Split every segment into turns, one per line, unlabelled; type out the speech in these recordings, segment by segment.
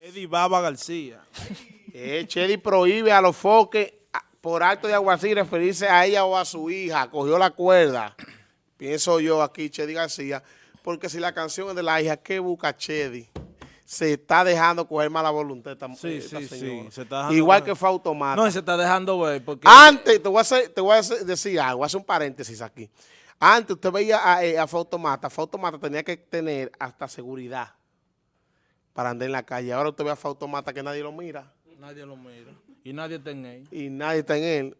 Chedi Baba García.
Eh, Chedi prohíbe a los foques por acto de aguacil referirse a ella o a su hija. Cogió la cuerda, pienso yo aquí, Chedi García, porque si la canción es de la hija, ¿qué busca Chedi? Se está dejando coger mala voluntad esta,
Sí,
esta
sí,
señora.
sí, se está dejando
Igual que fue Automata.
No, se está dejando ver porque...
Antes, te voy, a hacer- te voy a hacer- decir algo, voy a hacer un paréntesis aquí. Antes usted veía a, eh, a Fautomata, Fautomata tenía que tener hasta seguridad para andar en la calle. Ahora usted ve a Fautomata que nadie lo mira
Nadie lo mira. Y nadie está en él.
y nadie está en él.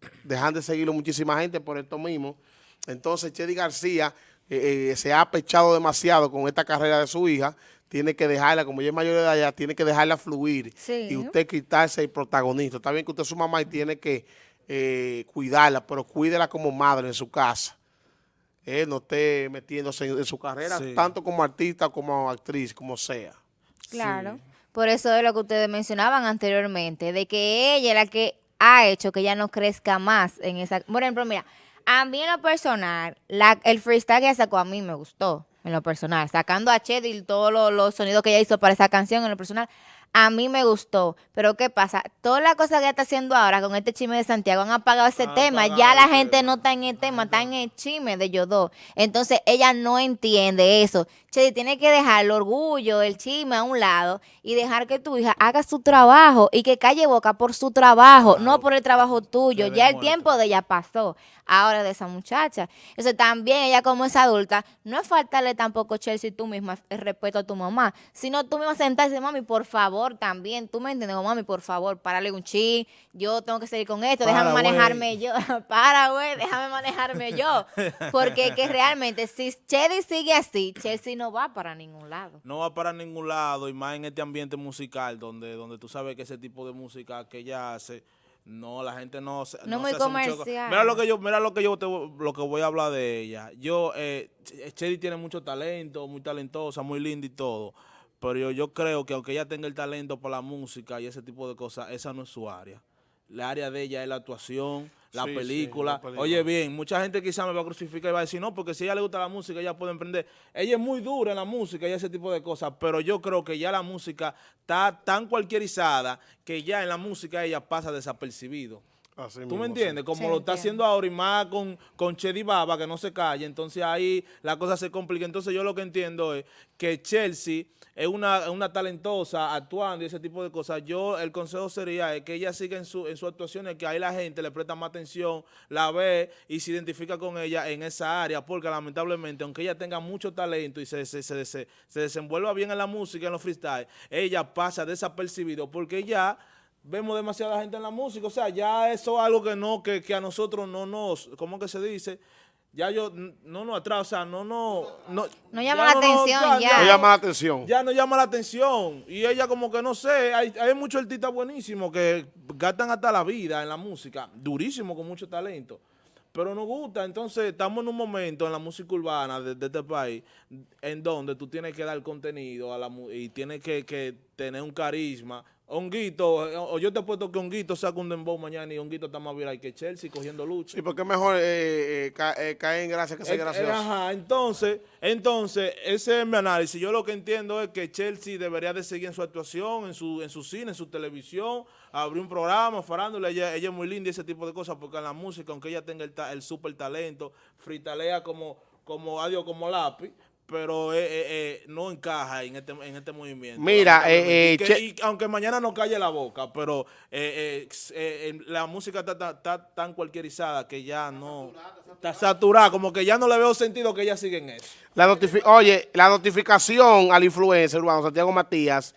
Dejan de seguirlo muchísima gente por esto mismo. Entonces, Chedi García eh, eh, se ha apechado demasiado con esta carrera de su hija. Tiene que dejarla, como ella es mayor de edad, ya tiene que dejarla fluir.
Sí.
Y usted quitarse el protagonista. Está bien que usted es su mamá y tiene que eh, cuidarla, pero cuídela como madre en su casa. Eh, no esté metiéndose en, en su carrera,
Sí.
tanto como artista como actriz, como sea.
Claro. Por eso es lo que ustedes mencionaban anteriormente, de que ella es la que ha hecho que ella no crezca más en esa... Por ejemplo, mira, a mí en lo personal, la, el freestyle que ella sacó a mí me gustó, en lo personal. Sacando a Chedi y todos los, los sonidos que ella hizo para esa canción, en lo personal, a mí me gustó. Pero ¿qué pasa? Todas las cosas que ella está haciendo ahora con este chisme de Santiago han apagado ese tema.
apagado
Ya la gente no está en el tema, está en el chisme de dos. Entonces ella no entiende eso. Che, tiene que dejar el orgullo, el chisme a un lado y dejar que tu hija haga su trabajo y que calle boca por su trabajo, no por el trabajo tuyo. Ya el tiempo de ella pasó. Ahora de esa muchacha. Entonces también ella como es adulta, no es faltarle tampoco, Chelsea, tú misma el respeto a tu mamá, sino tú misma sentarse, mami, por favor, también, tú me entiendes, mami, por favor, párale un chi, yo tengo que seguir con esto, déjame
Para,
manejarme yo, para, güey, déjame manejarme yo. Porque que realmente, si Chedi sigue así, Chelsea no va para ningún lado.
No va para ningún lado y más en este ambiente musical donde, donde tú sabes que ese tipo de música que ella hace, no, la gente no se-
No
se
muy
hace mucho-
comercial.
Mira lo que yo, mira lo que yo te, lo que voy a hablar de ella. Yo, eh, Ch- Chedi tiene mucho talento, muy talentosa, muy linda y todo. Pero yo, yo creo que aunque ella tenga el talento para la música y ese tipo de cosas, esa no es su área. La área de ella es la actuación, la,
Sí, sí,
película.
la película.
Oye, bien, mucha gente quizá me va a crucificar y va a decir, no, porque si a ella le gusta la música, ella puede emprender. Ella es muy dura en la música y ese tipo de cosas, pero yo creo que ya la música está tan cualquierizada que ya en la música ella pasa desapercibido.
Así
¿Tú
mismo,
me
sí.
entiendes? Como
Sí,
lo está
entiendo.
haciendo ahora y más con, con Chedi Baba, que no se calle. Entonces ahí la cosa se complica. Entonces yo lo que entiendo es que Chelsea es una, una talentosa actuando y ese tipo de cosas. Yo, el consejo sería es que ella siga en su, en su actuación, es que ahí la gente le presta más atención, la ve y se identifica con ella en esa área, porque lamentablemente, aunque ella tenga mucho talento y se, se, se, se- se desenvuelva bien en la música, en los freestyle, ella pasa desapercibido porque ya vemos demasiada gente en la música, o sea, ya eso es algo que no, que, que a nosotros no nos, ¿cómo que se dice? Ya yo, no nos atrás, o sea, no, no, no.
No llama la
no
atención, ya.
No llama la atención.
ya no llama la atención. Y ella como que no sé, hay, hay muchos artistas buenísimos que gastan hasta la vida en la música, durísimo, con mucho talento. Pero nos gusta, entonces estamos en un momento en la música urbana de, de este país en donde tú tienes que dar contenido a la y tienes que, que tener un carisma. Honguito, o yo te apuesto que Honguito saca un dembow mañana y Honguito está más viral que Chelsea cogiendo lucha.
Sí, porque mejor eh, eh, eh, caer en gracia que ser
eh,
gracioso.
Ajá, entonces, entonces, ese es mi análisis. Yo lo que entiendo es que Chelsea debería de seguir en su actuación, en su, en su cine, en su televisión, abrir un programa, farándula, ella, ella es muy linda y ese tipo de cosas, porque en la música, aunque ella tenga el, ta- el super talento, fritalea como, como, adiós, como lápiz, pero eh, eh, eh, no encaja en este, en este movimiento.
Mira, eh,
lamentablemente.
eh,
Y que- y aunque mañana no calle la boca, pero la música está, está- está tan cualquierizada que ya no... Está saturada, como que ya no le veo sentido que ella siga en eso.
La notifi- Oye, la notificación al influencer urbano Santiago Matías,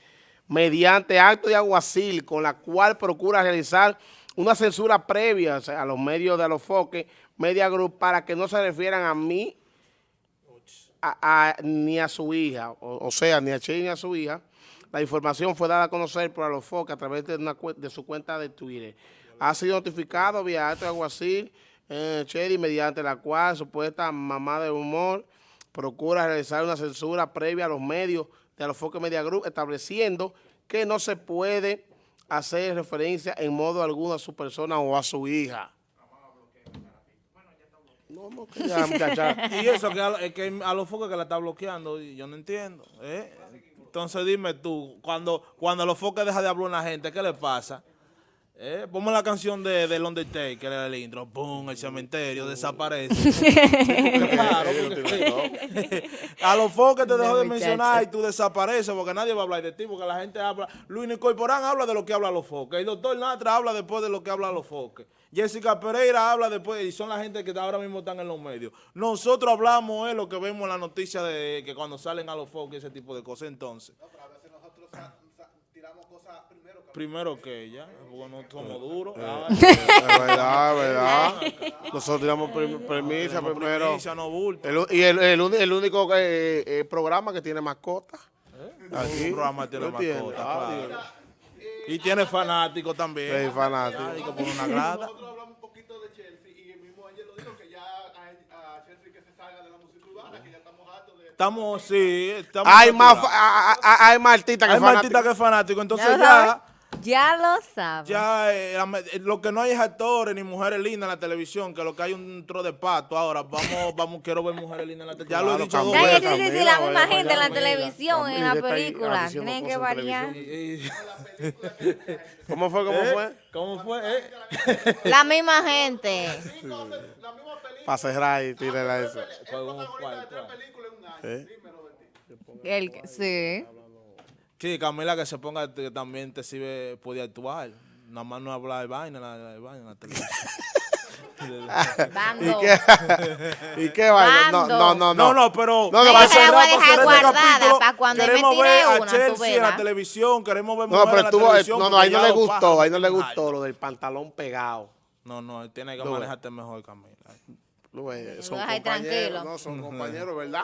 mediante acto de aguacil, con la cual procura realizar una censura previa o sea, a los medios de Alofoque Media Group para que no se refieran a mí a- ni a su hija, o, sea, ni a Che ni a su hija. La información fue dada a conocer por Alofoque a través de, una de su cuenta de Twitter. Ha sido notificado vía acto de aguacil eh, Chedi, mediante la cual supuesta mamá de humor procura realizar una censura previa a los medios de Alofoque Media Group, estableciendo que no se puede hacer referencia en modo alguno a su persona o a su hija. No, que ya, muchacha.
Y eso que a, que a los focos que la está bloqueando, yo no entiendo. ¿eh? Entonces dime tú, cuando, cuando los foques deja de hablar una gente, ¿qué le pasa? Eh, ponme la canción de, del Undertaker, el intro, ¡pum! El cementerio desaparece. claro, porque- a los foques te dejo de mencionar y tú desapareces porque nadie va a hablar de ti, porque la gente habla. Luis Corporán habla de lo que habla los foques. El doctor Natra habla después de lo que habla los foques. Jessica Pereira habla después y son la gente que ahora mismo están en los medios. Nosotros hablamos es lo que vemos en la noticia de que cuando salen a los foques ese tipo de cosas. Entonces, primero que ella, porque no somos duros. Ah,
Es verdad, es verdad. Nosotros tiramos premisa primero.
no bulto.
El u- y el, el, uni- el único eh, eh, programa que tiene mascota. Aquí.
Un programa tiene
Ah,
claro. Y tiene también.
Sí, fanático.
Fanáticos por una grada.
Nosotros hablamos un poquito de Chelsea y el mismo ayer lo dijo que ya a, a Chelsea que se salga de la música urbana, que ya estamos hartos de...
Estamos, sí, estamos
Hay más, hay más artistas que
Hay más
fanáticos.
artistas que fanáticos. Entonces
Ya
ya,
lo saben.
ya eh, eh, lo que no hay es actores ni mujeres lindas en la televisión, que lo que hay es un tro de pato. Ahora, vamos, vamos, quiero ver mujeres lindas en la televisión. Ya lo he dicho dos veces.
sí, sí, la misma gente en la televisión, en la película. Tienen que variar.
¿Cómo fue? ¿Cómo
¿Eh?
fue?
¿Cómo fue? eh?
La misma gente.
La misma película,
Para cerrar y tirarla eso.
Fue un
protagonista
cual,
de tres
cual.
películas en un año. Dímelo de ti.
El, que- sí.
Sí, Camila que se ponga que también te sirve, puede actuar. Nada más no hablar de vaina, la, la- de vaina la televisión.
¿Y qué? ¿Y qué vaina? No,
Bando.
no, no.
No, no, pero
No, que
para
voy a
para
dejar
cerrar este
guardada
capítulo,
pa' cuando me
queremos
tire
ver a
una, tú
Chelsea en la televisión, queremos ver
No, pero
en la
estuvo,
televisión.
no, no, ahí no le gustó, ahí no le gustó lo del pantalón pegado.
No, no, él tiene que
No,
manejarte mejor, Camila.
No, eh, son compañeros, no, son compañeros, ¿verdad?